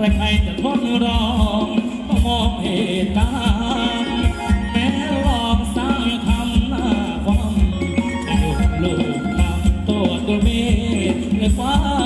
ใครๆจะทนร้องก็มองเหตุการณ์แม้หลอกสาวยังทำหน้าความจะกยุลูกทำตัวตัวเมฆหรือฟ้า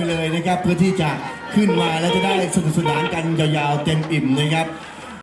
ไปเลยนะครับ เพื่อที่จะขึ้นมาแล้วจะได้สนุกสนานกันยาวๆเต็มอิ่มนะครับ